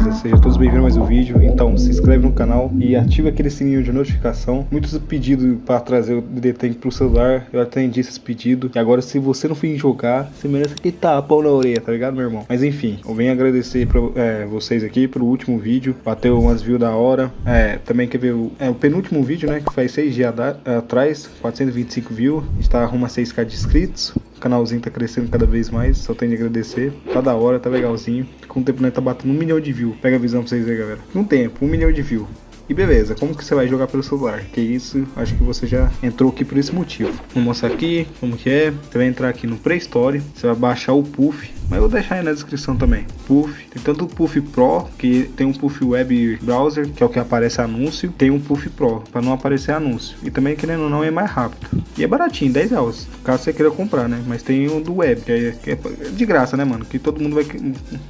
beleza? Sejam todos bem-vindos a mais um vídeo. Então, se inscreve no canal e ativa aquele sininho de notificação. Muitos pedidos para trazer o DD pro celular, eu atendi esses pedidos. E agora, se você não for jogar, você merece que pão na orelha, tá ligado, meu irmão? Mas enfim, eu venho agradecer pra é, vocês aqui pelo último vídeo. Bateu umas views da hora. É, também quer ver o, é, o penúltimo vídeo, né? Que faz seis dias atrás, 425 views. Está arruma 6k de inscritos. Canalzinho tá crescendo cada vez mais, só tenho de agradecer. Tá da hora, tá legalzinho. Com o tempo nós tá batendo um milhão de views. Pega a visão pra vocês verem, galera. Um tempo, um milhão de views. E beleza, como que você vai jogar pelo celular? Que isso, acho que você já entrou aqui por esse motivo. Vou mostrar aqui como que é. Você vai entrar aqui no Play Store, você vai baixar o Puff, mas eu vou deixar aí na descrição também. Puff, tem tanto o Puff Pro, que tem um Puff Web Browser, que é o que aparece anúncio, tem um Puff Pro, para não aparecer anúncio. E também, querendo ou não, é mais rápido. E é baratinho, 10 reais, caso você queira comprar, né? Mas tem o do Web, que é, que é de graça, né, mano? Que todo mundo vai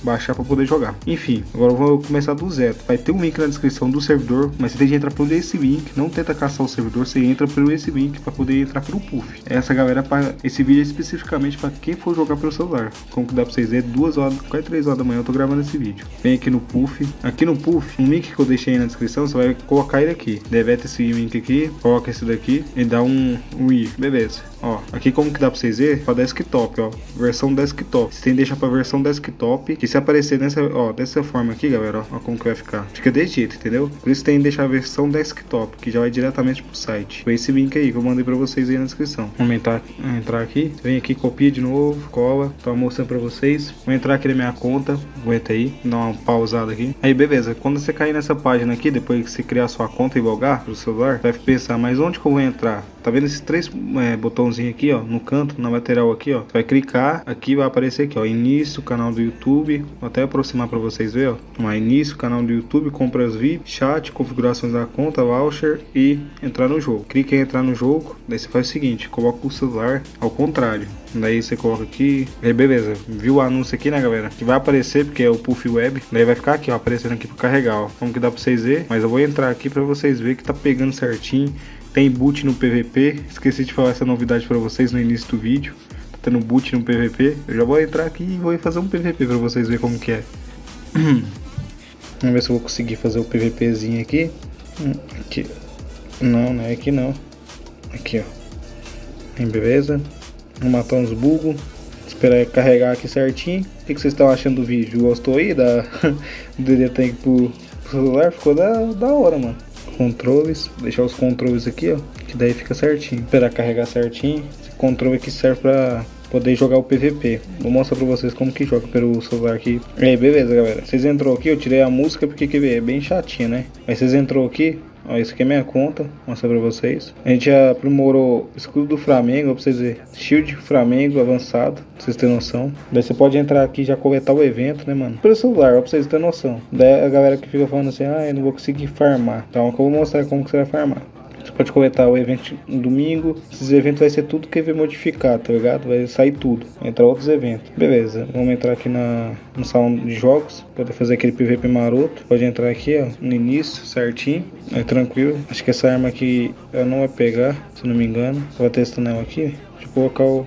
baixar para poder jogar. Enfim, agora eu vou começar do zero. Vai ter um link na descrição do servidor mas você tem que entrar por esse link, não tenta caçar o servidor, você entra por esse link para poder entrar pelo Puff. Essa galera, para esse vídeo é especificamente para quem for jogar pelo celular. Como que dá vocês verem, duas horas, quase 3 horas da manhã eu tô gravando esse vídeo. Vem aqui no Puff, aqui no Puff, um link que eu deixei aí na descrição, você vai colocar ele aqui. Deleta esse link aqui, coloca esse daqui e dá um, um i, beleza. Ó, aqui como que dá pra vocês verem? Pra desktop, ó. Versão desktop. Você tem que deixar pra versão desktop. Que se aparecer nessa, ó, dessa forma aqui, galera, ó, ó como que vai ficar. Fica desse jeito, entendeu? Por isso tem que deixar a versão desktop, que já vai diretamente pro site. Foi esse link aí que eu mandei pra vocês aí na descrição. Vamos entrar, entrar aqui. Vem aqui, copia de novo, cola. Tô mostrando pra vocês. Vou entrar aqui na minha conta. Aguenta aí, dar uma pausada aqui. Aí, beleza. Quando você cair nessa página aqui, depois que você criar sua conta e logar pro celular, vai pensar, mas onde que eu vou entrar? Tá vendo esses três é, botãozinhos aqui, ó, no canto, na lateral aqui, ó. Você vai clicar, aqui vai aparecer aqui, ó, início, canal do YouTube. Vou até aproximar para vocês verem, ó. Lá, início, canal do YouTube, compras VIP, chat, configurações da conta, voucher e entrar no jogo. Clique em entrar no jogo, daí você faz o seguinte, coloca o celular ao contrário. Daí você coloca aqui, aí beleza, viu o anúncio aqui, né, galera? Que vai aparecer, porque é o Puff Web. Daí vai ficar aqui, ó, aparecendo aqui para carregar, ó. Como que dá para vocês verem, mas eu vou entrar aqui para vocês verem que tá pegando certinho. Tem boot no PVP. Esqueci de falar essa novidade para vocês no início do vídeo. Tá tendo boot no PVP. Eu já vou entrar aqui e vou fazer um PVP para vocês verem como que é. Vamos ver se eu vou conseguir fazer o PVPzinho aqui. Aqui. Não, não é aqui não. Aqui, ó. Beleza. Vamos matar uns bugos. Esperar carregar aqui certinho. O que, vocês estão achando do vídeo? Gostou aí da, do DD Tank pro, pro celular? Ficou da, da hora, mano controles, deixar os controles aqui, ó, que daí fica certinho. Esperar carregar certinho. Esse controle aqui serve para poder jogar o PVP. Vou mostrar pra vocês como que joga pelo celular aqui. E aí, beleza, galera. Vocês entrou aqui, eu tirei a música porque que é bem chatinha, né? Mas vocês entrou aqui, Ó, isso aqui é minha conta, vou mostrar pra vocês. A gente já aprimorou escudo do Flamengo, pra vocês verem. Shield Flamengo avançado, pra vocês terem noção. Daí você pode entrar aqui e já coletar o evento, né, mano? Pelo celular, pra vocês terem noção. Daí a galera que fica falando assim, ah, eu não vou conseguir farmar. Então eu vou mostrar como que você vai farmar. Você pode coletar o evento no domingo. Esses eventos vai ser tudo que vai modificar, tá ligado? Vai sair tudo. Vai entrar outros eventos. Beleza, vamos entrar aqui na, no salão de jogos. Poder fazer aquele PVP maroto. Pode entrar aqui, ó, no início, certinho. É tranquilo. Acho que essa arma aqui ela não vai pegar, se não me engano. Vou testando ela aqui. Deixa eu colocar o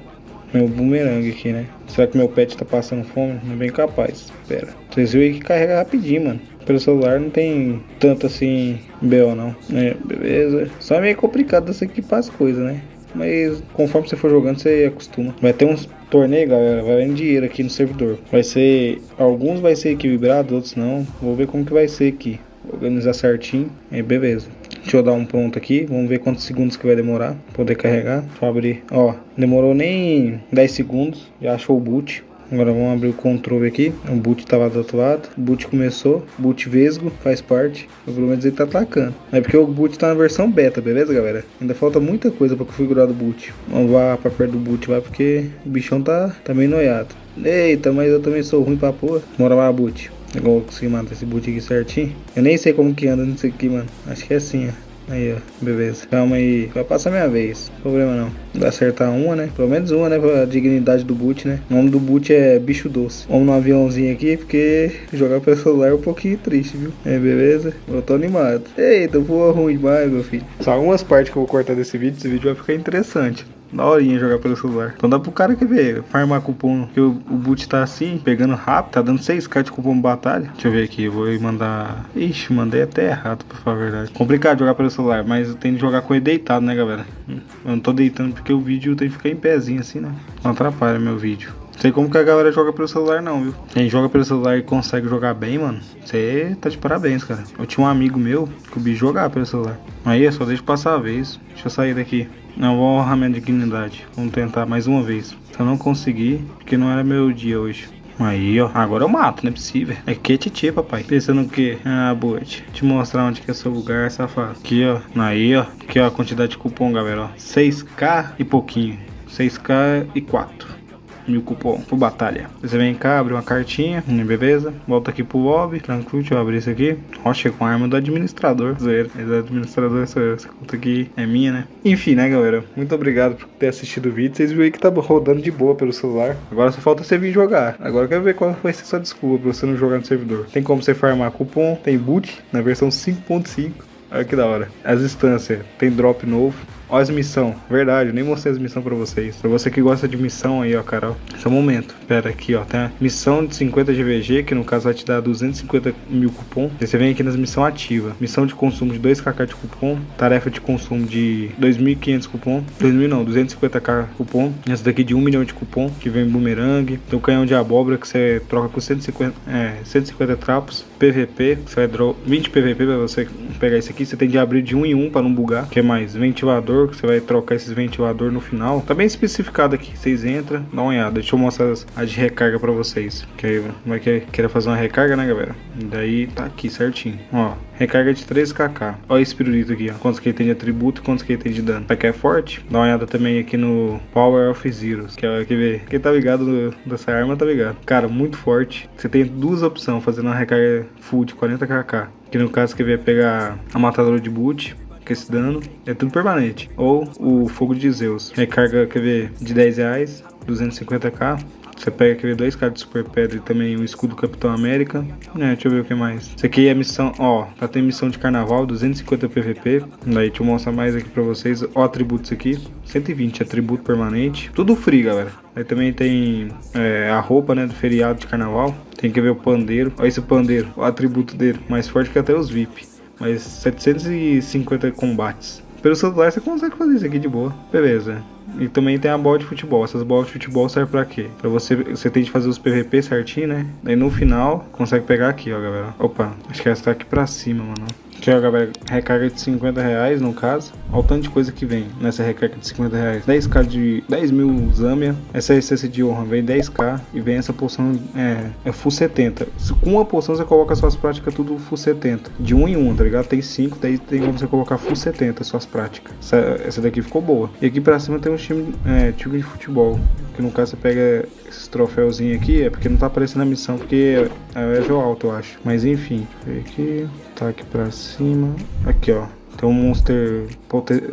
meu boomerang aqui, né? Será que meu pet tá passando fome? Não é bem capaz. Pera. Vocês viram que carrega rapidinho, mano pelo celular não tem tanto assim BO não. É, beleza. Só é meio complicado você equipar as coisas, né? Mas conforme você for jogando, você acostuma. Vai ter uns torneios, galera. Vai vendo dinheiro aqui no servidor. Vai ser. Alguns vai ser equilibrado, outros não. Vou ver como que vai ser aqui. Organizar certinho. Aí beleza. Deixa eu dar um pronto aqui. Vamos ver quantos segundos que vai demorar. Poder carregar. Deixa eu abrir. Ó, demorou nem 10 segundos. Já achou o boot. Agora vamos abrir o controle aqui. O boot tava do outro lado. O boot começou. Boot vesgo, faz parte. O problema é dizer que tá atacando. É porque o boot tá na versão beta, beleza, galera? Ainda falta muita coisa pra configurar do boot. Vamos lá pra perto do boot lá, porque o bichão tá, tá meio noiado. Eita, mas eu também sou ruim pra porra. Bora lá, boot. Agora eu consegui matar esse boot aqui certinho. Eu nem sei como que anda nisso aqui, mano. Acho que é assim, ó. Aí, ó, beleza. Calma aí, vai passar minha vez. Problema não. Vai acertar uma, né? Pelo menos uma, né? Pra dignidade do boot, né? O nome do boot é Bicho Doce. Vamos no aviãozinho aqui, porque jogar pelo celular é um pouquinho triste, viu? É, beleza? Eu tô animado. Eita, voa ruim demais, meu filho. Só algumas partes que eu vou cortar desse vídeo, esse vídeo vai ficar interessante. Da horinha jogar pelo celular. Então dá pro cara que ver, farmar cupom. Que o, o boot tá assim, pegando rápido, tá dando 6k de cupom batalha. Deixa eu ver aqui, eu vou mandar. Ixi, mandei até errado, pra falar a verdade. Complicado jogar pelo celular, mas eu tenho que jogar com ele deitado, né, galera? Eu não tô deitando porque o vídeo tem que ficar em pezinho assim, né? Não atrapalha meu vídeo. Sei como que a galera joga pelo celular não, viu? Quem joga pelo celular e consegue jogar bem, mano, você tá de parabéns, cara. Eu tinha um amigo meu que o bicho jogava pelo celular. Aí é só deixa passar a vez. Deixa eu sair daqui. Não, vou honrar minha dignidade. Vamos tentar mais uma vez. Eu não conseguir, porque não era meu dia hoje. Aí, ó. Agora eu mato, não é possível. É que titi, papai. Pensando o quê? Ah, boa. Te mostrar onde que é seu lugar, safado. Aqui, ó. Aí, ó. Aqui, ó. A quantidade de cupom, galera, ó. 6k e pouquinho. 6k e 4 mil cupom por batalha. Você vem cá, abre uma cartinha, hum, beleza? Volta aqui pro lobby, tranquilo, deixa eu abrir isso aqui. Ó, chega com a arma do administrador. É do administrador, essa, essa conta aqui é minha, né? Enfim, né, galera? Muito obrigado por ter assistido o vídeo. Vocês viram aí que tá rodando de boa pelo celular. Agora só falta você vir jogar. Agora eu quero ver qual vai ser sua desculpa pra você não jogar no servidor. Tem como você farmar cupom, tem boot na versão 5.5. Olha que da hora. As instâncias, tem drop novo. Olha as missão, verdade, eu nem mostrei as missão pra vocês. Pra você que gosta de missão aí, ó, Carol. Esse é o momento. Pera aqui, ó. Tem a missão de 50 GVG, que no caso vai te dar 250 mil cupom. Aí você vem aqui nas missão ativa. Missão de consumo de 2kk de cupom. Tarefa de consumo de 2.500 cupom. 2.000 não, 250k cupom. Essa daqui de 1 milhão de cupom, que vem boomerang. Tem o canhão de abóbora, que você troca com 150, é, 150 trapos. PVP, você vai draw 20 PVP pra você pegar isso aqui. Você tem de abrir de 1 em 1 pra não bugar. que mais? Ventilador ventilador, que você vai trocar esses ventilador no final. Tá bem especificado aqui. Vocês entram, dá uma olhada. Deixa eu mostrar as de recarga pra vocês. Que aí vai querer fazer uma recarga, né, galera? E daí tá aqui certinho. Ó, recarga de 13kk. Olha esse pirulito aqui, ó. Quantos que ele tem de atributo e quantos que ele tem de dano. Pra que é forte, dá uma olhada também aqui no Power of Zeros. Que é que ver. Quem tá ligado no, dessa arma tá ligado. Cara, muito forte. Você tem duas opções fazendo uma recarga full de 40kk. Que no caso que vai pegar a matadora de boot com esse dano. É tudo permanente. Ou o Fogo de Zeus. Recarga, quer ver, de 10 reais, 250k. Você pega aquele dois cards de Super Pedra e também o escudo Capitão América. É, deixa eu ver o que mais. Isso aqui é missão, ó, tá tem missão de carnaval, 250 PVP. Daí deixa eu mostrar mais aqui pra vocês. Ó, atributos aqui, 120 atributo permanente. Tudo free, galera. Aí também tem é, a roupa, né, do feriado de carnaval. Tem que ver o pandeiro. Olha esse pandeiro, o atributo dele, mais forte que até os VIP mas 750 combates. Pelo celular você consegue fazer isso aqui de boa. Beleza. E também tem a bola de futebol. Essas bolas de futebol servem pra quê? Pra você, você tem que fazer os PVP certinho, né? Daí no final, consegue pegar aqui, ó, galera. Opa, acho que essa tá aqui pra cima, mano. Aqui, ó, galera, recarga de 50 reais, no caso. Olha o tanto de coisa que vem nessa recarga de 50 reais. 10k de 10 mil Zamia. Essa essência de honra vem 10k. E vem essa poção, é, é full 70. Com uma poção você coloca suas práticas tudo full 70. De 1 em 1, tá ligado? Tem 5, daí tem como você colocar full 70 suas práticas. Essa, essa daqui ficou boa. E aqui pra cima tem um time, é, time de futebol. Que no caso você pega esses troféuzinhos aqui. É porque não tá aparecendo a missão, porque é, é level alto, eu acho. Mas enfim, aqui. Tá aqui pra cima. Aqui, ó. Tem um monster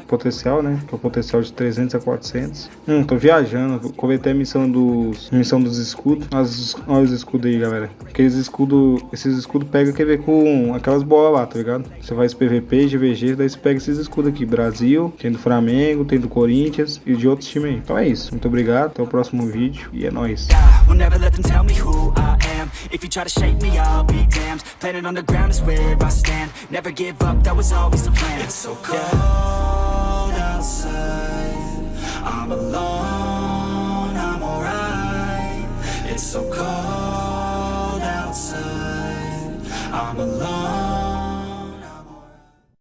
potencial, né? Que é o potencial de 300 a 400. Hum, tô viajando. Coletei a missão dos, missão dos escudos. As, olha os escudos aí, galera. Aqueles escudos, esses escudos pega, quer ver, com aquelas bolas lá, tá ligado? Você faz PVP, GVG, daí você pega esses escudos aqui. Brasil, tem do Flamengo, tem do Corinthians e de outros times aí. Então é isso. Muito obrigado. Até o próximo vídeo e é nóis. If you try to shake me, I'll be damned. Planet on the ground is where I stand. Never give up, that was always the plan. It's so cold yeah. outside. I'm alone, I'm alright. It's so cold outside. I'm alone